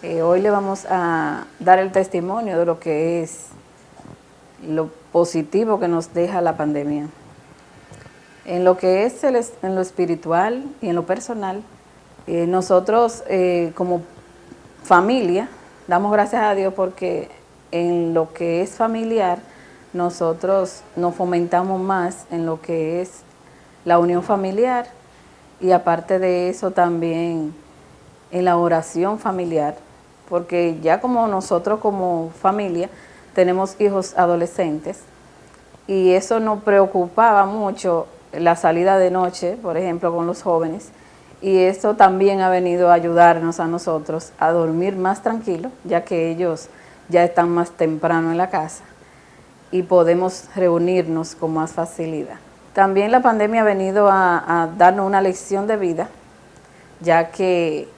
Eh, hoy le vamos a dar el testimonio de lo que es lo positivo que nos deja la pandemia. En lo que es en lo espiritual y en lo personal, eh, nosotros eh, como familia damos gracias a Dios porque en lo que es familiar nosotros nos fomentamos más en lo que es la unión familiar y aparte de eso también en la oración familiar, porque ya como nosotros como familia tenemos hijos adolescentes y eso nos preocupaba mucho la salida de noche, por ejemplo, con los jóvenes, y esto también ha venido a ayudarnos a nosotros a dormir más tranquilos, ya que ellos ya están más temprano en la casa y podemos reunirnos con más facilidad. También la pandemia ha venido a, darnos una lección de vida, ya que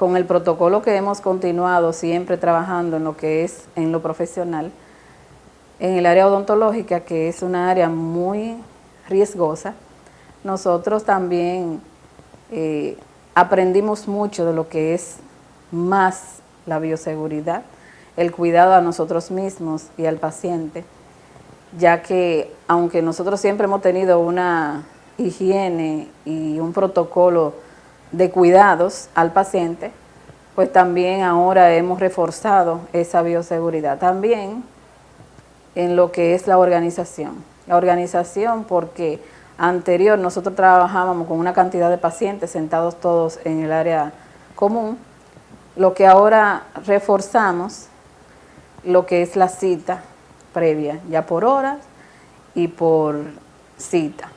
con el protocolo que hemos continuado siempre trabajando en lo que es en lo profesional, en el área odontológica, que es una área muy riesgosa, nosotros también eh, aprendimos mucho de lo que es más la bioseguridad, el cuidado a nosotros mismos y al paciente, ya que aunque nosotros siempre hemos tenido una higiene y un protocolo de cuidados al paciente, pues también ahora hemos reforzado esa bioseguridad. También en lo que es la organización. La organización porque anterior nosotros trabajábamos con una cantidad de pacientes sentados todos en el área común, lo que ahora reforzamos, lo que es la cita previa, ya por horas y por cita.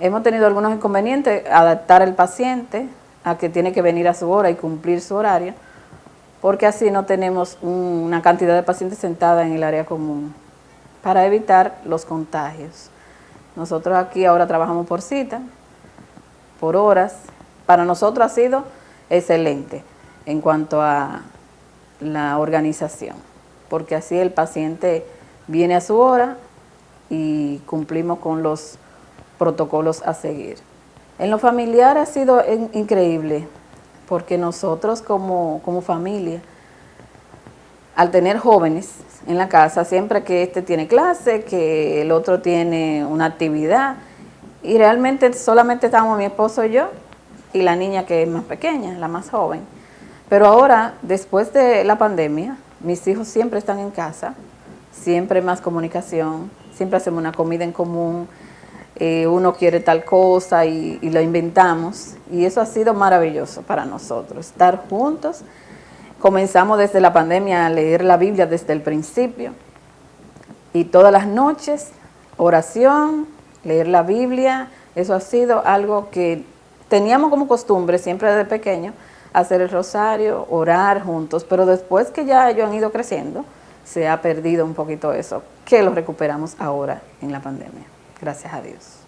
Hemos tenido algunos inconvenientes, adaptar al paciente a que tiene que venir a su hora y cumplir su horario, porque así no tenemos una cantidad de pacientes sentada en el área común para evitar los contagios. Nosotros aquí ahora trabajamos por cita, por horas. Para nosotros ha sido excelente en cuanto a la organización, porque así el paciente viene a su hora y cumplimos con los protocolos a seguir. En lo familiar ha sido increíble, porque nosotros como, como familia, al tener jóvenes en la casa, siempre que este tiene clase, que el otro tiene una actividad, y realmente solamente estamos mi esposo y yo, y la niña que es más pequeña, la más joven. Pero ahora, después de la pandemia, mis hijos siempre están en casa, siempre más comunicación, siempre hacemos una comida en común, eh, uno quiere tal cosa y, y, lo inventamos. Y eso ha sido maravilloso para nosotros, estar juntos. Comenzamos desde la pandemia a leer la Biblia desde el principio. Y todas las noches, oración, leer la Biblia, eso ha sido algo que teníamos como costumbre siempre desde pequeño, hacer el rosario, orar juntos, pero después que ya ellos han ido creciendo, se ha perdido un poquito eso, que lo recuperamos ahora en la pandemia. Gracias a Dios.